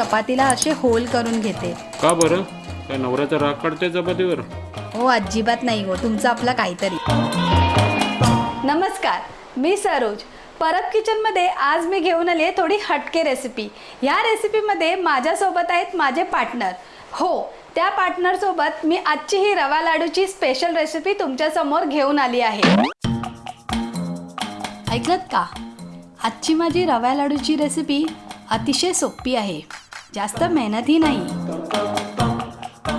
चपातीला असे होल करून घेते. का बरं? काय नवऱ्याचा राग काढते चपातीवर. हो अजिबात नाही हो तुमचं आपलं काहीतरी. नमस्कार मी सरोज. परब किचनमध्ये आज मी घेऊन आली आहे थोडी हटके रेसिपी ह्या रेसिपीमध्ये माझ्यासोबत आहेत माझे पार्टनर हो त्या पार्टनरसोबत मी आजची ही रवा लाडूची स्पेशल रेसिपी तुमच्यासमोर घेऊन आली आहे. ऐकलत का? आजची माझी रवा लाडूची रेसिपी अतिशय सोपी आहे. जास्त मेहनतही नाही.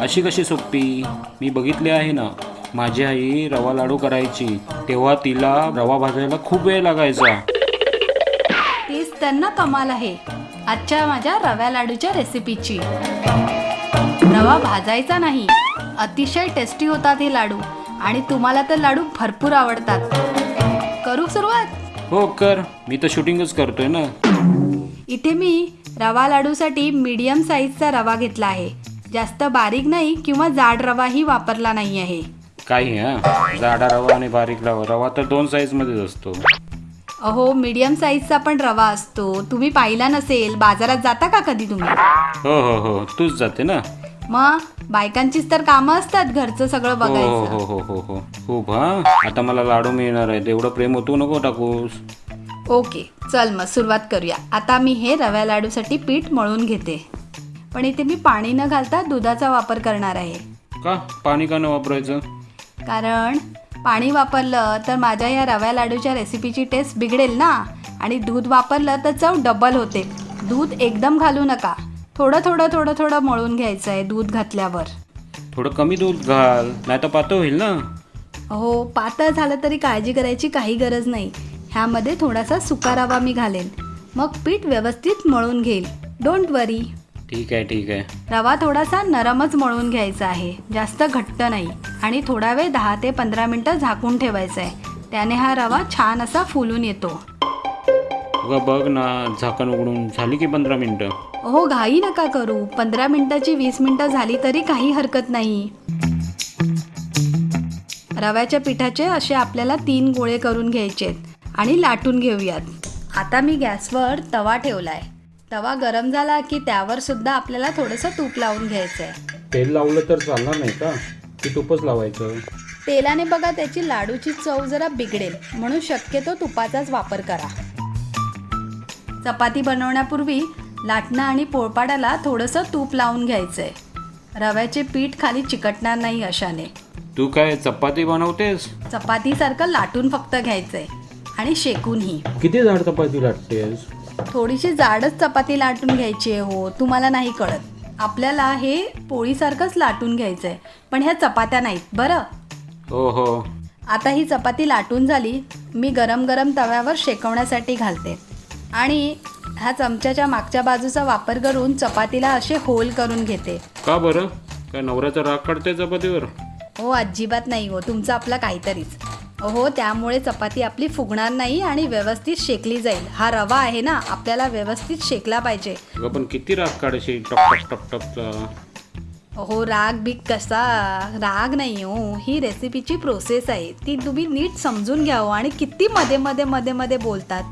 अशी कशी सोपी मी बघितली आहे ना. माझी आई रवा लाडू करायची. तेव्हा तिला रवा भाजायला खूप वेळ लागायचा. तीच त्यांना कमाल आहे. आजच्या माझ्या रव्या लाडूच्या रेसिपीची रवा भाजायचा नाही. अतिशय टेस्टी होतात हे लाडू. आणि तुम्हाला तर लाडू भरपूर आवडतात. करू सुरुवात? हो कर. मी तर शूटिंगच करतोय ना. इथे मी रवा लाडूसाठी मीडियम साईजचा रवा घेतला आहे. जास्त बारीक नाही किंवा जाड रवाही वापरला नाही आहे. काही हा? जाडा रवा आणि बारीक रवा. रवा तर दोन साईजमध्येच असतो. अहो मीडियम साईजचा पण रवा असतो. तुम्ही पाहिला नसेल. बाजारात जाता का कधी तुम्ही? हो हो हो. तूच जाते ना? मग बायकांचीच तर कामं असतात घरचं सगळं हो बघायचं. हो हो हो. हो खूप हा? आता मला लाडू मिळणार आहे तेवढं प्रेम होतो नको टाकूस. ओके चल मग सुरुवात करूया. आता मी हे रव्या लाडूसाठी पीठ मळून घेते. पण इथे मी पाणी न घालता दुधाचा वापर करणार आहे. का? पाणी का न वापरायचं? कारण पाणी वापरलं तर माझ्या या रव्या लाडूच्या रेसिपीची टेस्ट बिघडेल ना? आणि दूध वापरलं तर चव डबल होते. दूध एकदम घालू नका. थोडं थोडं थोडं थोडं मळून घ्यायचं आहे दूध घातल्यावर. थोडं कमी दूध घाल नाही तर पातळ होईल ना? हो पातळ झालं तरी काळजी करायची काही गरज नाही. ह्यामध्ये थोडासा सुका रवा मी घालेन. मग पीठ व्यवस्थित मळून घेईल. डोंट वरी ठीक आहे ठीक आहे. रवा थोडासा नरमच मळून घ्यायचा आहे. जास्त घट्ट नाही. आणि थोडा वेळ दहा ते पंधरा मिनटं झाकून ठेवायचा आहे त्याने हा रवा छान असा फुलून येतो. बघ ना झाकण उघडून झाली की पंधरा मिनटं? हो घाई नका करू. पंधरा मिनिटाची वीस मिनिटं झाली तरी काही हरकत नाही. रव्याच्या पिठाचे असे आपल्याला तीन गोळे करून घ्यायचे आहेत आणि लाटून घेऊयात. आता मी गॅसवर तवा ठेवलाय. तवा गरम झाला की त्यावर सुद्धा आपल्याला थोडंसं तूप लावून घ्यायचं आहे तेल लावलं तर चालणार नाही का? की तूपच लावायचं? तेलाने बघा त्याची लाडूची चव जरा बिघडेल. म्हणून शक्यतो तुपाचाच वापर करा. चपाती बनवण्यापूर्वी लाटणं आणि पोळपाडाला थोडंसं तूप लावून घ्यायचंय. रव्याचे पीठ खाली चिकटणार नाही अशाने. तू काय चपाती बनवतेस? चपातीसारखं लाटून फक्त घ्यायचंय. आणि शेकूनही. किती जाड चपाती लाटतेस? थोडीशी जाडच चपाती लाटून घ्यायची आहे हो तुम्हाला नाही कळत. आपल्याला हे पोळीसारखंच लाटून घ्यायचंय पण ह्या चपात्या नाहीत बरं? हो हो. आता ही चपाती लाटून झाली मी गरम गरम तव्यावर शेकवण्यासाठी घालते. आणि ह्या चमच्याच्या मागच्या बाजूचा वापर करून चपातीला असे होल करून घेते. का बरं? काय नवऱ्याचा राग काढते चपातीवर? हो अजिबात नाही हो तुमचं आपलं काहीतरीच. हो त्यामुळे चपाती आपली फुगणार नाही आणि व्यवस्थित शेकली जाईल. हा रवा आहे ना आपल्याला व्यवस्थित शेकला पाहिजे. पण किती राग काढशी टप टप टप टपचा हो राग बिग कसा? राग नाही हो ही रेसिपीची प्रोसेस आहे. ती तुम्ही नीट समजून घ्या हो आणि किती मध्ये मध्ये मध्ये मध्ये बोलतात.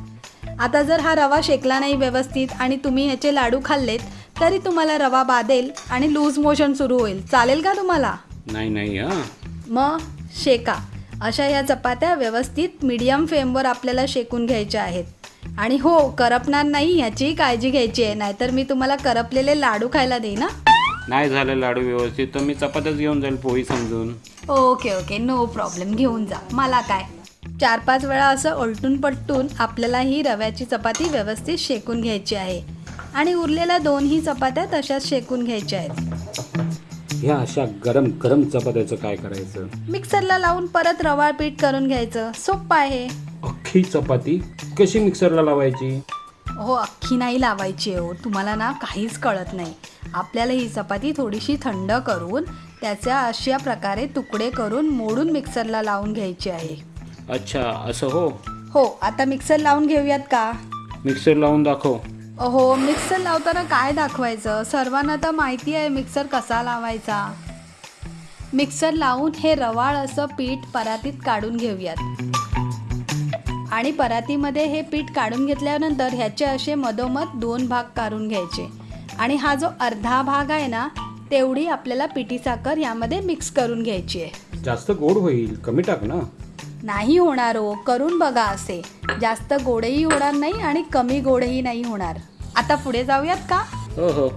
आता जर हा रवा शेकला नाही व्यवस्थित आणि तुम्ही ह्याचे लाडू खाल्लेत तरी तुम्हाला रवा बाधेल आणि लूज मोशन सुरू होईल. चालेल का तुम्हाला? नाही नाही मग शेका. अशा ह्या चपात्या व्यवस्थित मीडियम फ्लेमवर आपल्याला शेकून घ्यायच्या आहेत. आणि हो करपणार नाही ह्याचीही काळजी घ्यायची आहे नाहीतर मी तुम्हाला करपलेले लाडू खायला देईन ना नाही झालं लाडू व्यवस्थित तर मी चपात्याच घेऊन जाईल पोळी समजून. ओके ओके नो प्रॉब्लेम घेऊन जा. मला काय? चार पाच वेळा असं उलटून पलटून आपल्याला ही रव्याची चपाती व्यवस्थित शेकून घ्यायची आहे. आणि उरलेल्या दोनही चपात्या तशाच शेकून घ्यायच्या आहेत. ह्या अशा गरम गरम चपात्याचं काय करायचं? मिक्सरला लावून परत रवाळ पीठ करून घ्यायचं. सोपं आहे. अख्खी चपाती कशी मिक्सरला लावायची? हो अख्खी नाही लावायची हो तुम्हाला ना काहीच कळत नाही. आपल्याला ही चपाती थोडीशी थंड करून त्याच्या अशा प्रकारे तुकडे करून मोडून मिक्सरला लावून घ्यायची आहे. अच्छा असं हो? हो आता मिक्सर लावून घेऊयात का? मिक्सर लावून दाखव. हो मिक्सर लावताना काय दाखवायचं? सर्वांना तर माहिती आहे मिक्सर कसा लावायचा. मिक्सर लावून हे रवाळ असं पीठ परातीत काढून घेऊयात. आणि परातीमध्ये हे पीठ काढून घेतल्यानंतर ह्याचे असे मधोमध दोन भाग काढून घ्यायचे. आणि हा जो अर्धा भाग आहे ना तेवढी आपल्याला पिठी साखर यामध्ये मिक्स करून घ्यायची आहे. जास्त गोड होईल. कमी टाक ना. नाही होणार हो. करून बघा असे. जास्त गोडही होणार नाही आणि कमी गोडही नाही होणार. आता पुढे जाऊयात का? हो हो.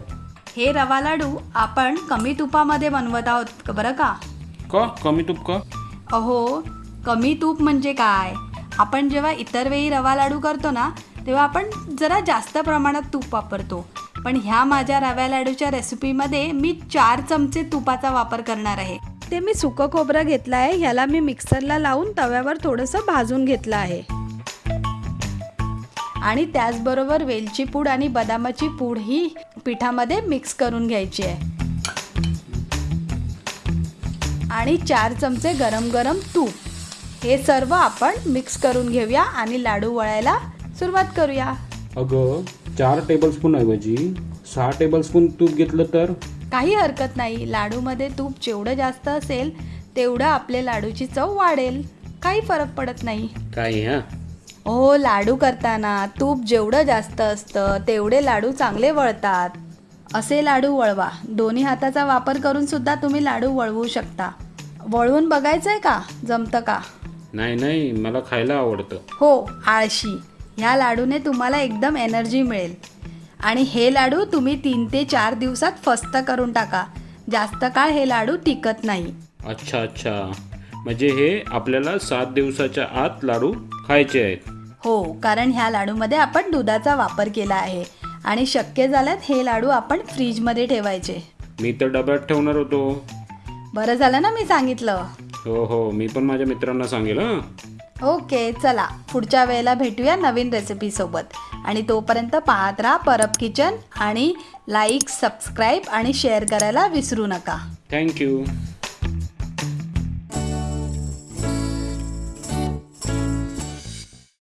हे रवा लाडू आपण कमी तुपामध्ये बनवत आहोत बरं का? का? कमी तूप का? अहो कमी तूप म्हणजे काय? आपण जेव्हा इतर वेळी रवा लाडू करतो ना तेव्हा आपण जरा जास्त प्रमाणात तूप वापरतो. पण ह्या माझ्या रव्या लाडूच्या रेसिपीमध्ये मी चार चमचे तुपाचा वापर करणार आहे. ते मी सुकं खोबरं घेतलं आहे ह्याला मी मिक्सरला लावून तव्यावर थोडंसं भाजून घेतलं आहे. आणि त्याचबरोबर वेलची पूड आणि बदामाची पूड ही पिठामध्ये मिक्स करून घ्यायची आहे. आणि चार चमचे गरम गरम तूप. हे सर्व आपण मिक्स करून घेऊया आणि लाडू वळायला सुरुवात करूया. अगं चार टेबलस्पून ऐवजी सहा टेबलस्पून तूप घेतलं तर? काही हरकत नाही. लाडूमध्ये तूप जेवढं जास्त असेल तेवढं आपले लाडूची चव वाढेल. काही फरक पडत नाही. काय हा? हो लाडू करताना तूप जेवढं जास्त असतं तेवढे लाडू चांगले वळतात. असे लाडू वळवा. दोन्ही हाताचा वापर करून सुद्धा तुम्ही लाडू वळवू शकता. वळवून बघायचं आहे का? जमतं का? नाही नाही. मला खायला आवडतं. हो आळशी. ह्या लाडूने तुम्हाला एकदम एनर्जी मिळेल. आणि हे लाडू तुम्ही तीन ते चार दिवसात फस्त करून टाका. जास्त काळ हे लाडू टिकत नाही. अच्छा अच्छा. म्हणजे हे आपल्याला सात दिवसाच्या आत लाडू खायचे आहेत. हो कारण ह्या लाडूमध्ये आपण दुधाचा वापर केला आहे. आणि शक्य झाल्यात हे लाडू आपण फ्रीजमध्ये ठेवायचे. मी तर डब्यात ठेवणार होतो. बरं झालं ना मी सांगितलं. हो हो. मी पण माझ्या मित्रांना सांगेल हां. ओके चला. पुढच्या वेळेला भेटूया नवीन रेसिपीसोबत आणि तोपर्यंत पाहत राहा परब किचन आणि लाईक सबस्क्राईब आणि शेअर करायला विसरू नका. थँक्यू